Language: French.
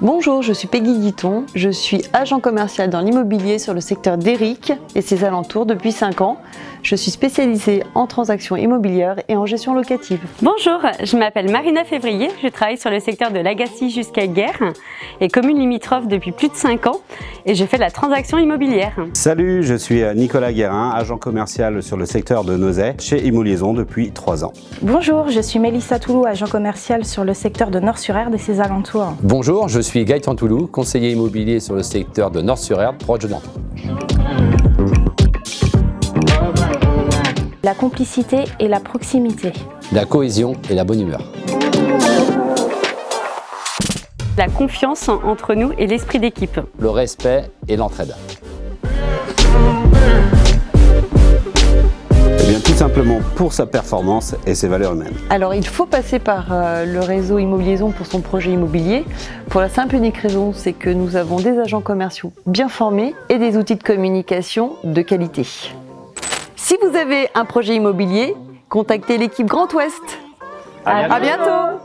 Bonjour, je suis Peggy Guiton, je suis agent commercial dans l'immobilier sur le secteur d'Eric et ses alentours depuis 5 ans. Je suis spécialisée en transactions immobilières et en gestion locative. Bonjour, je m'appelle Marina Février, je travaille sur le secteur de l'Agassi jusqu'à Guerre et commune limitrophe depuis plus de 5 ans et je fais de la transaction immobilière. Salut, je suis Nicolas Guérin, agent commercial sur le secteur de Nozay chez Immoliaison depuis 3 ans. Bonjour, je suis Mélissa Toulou, agent commercial sur le secteur de Nord-sur-Erdre et ses alentours. Bonjour, je suis Gaëtan Toulou, conseiller immobilier sur le secteur de Nord-sur-Erdre, proche de Nantes. Complicité et la proximité. La cohésion et la bonne humeur. La confiance entre nous et l'esprit d'équipe. Le respect et l'entraide. Eh bien, tout simplement pour sa performance et ses valeurs humaines. Alors il faut passer par euh, le réseau Immoliaison pour son projet immobilier. Pour la simple et unique raison, c'est que nous avons des agents commerciaux bien formés et des outils de communication de qualité. Si vous avez un projet immobilier, contactez l'équipe Grand Ouest. À À bientôt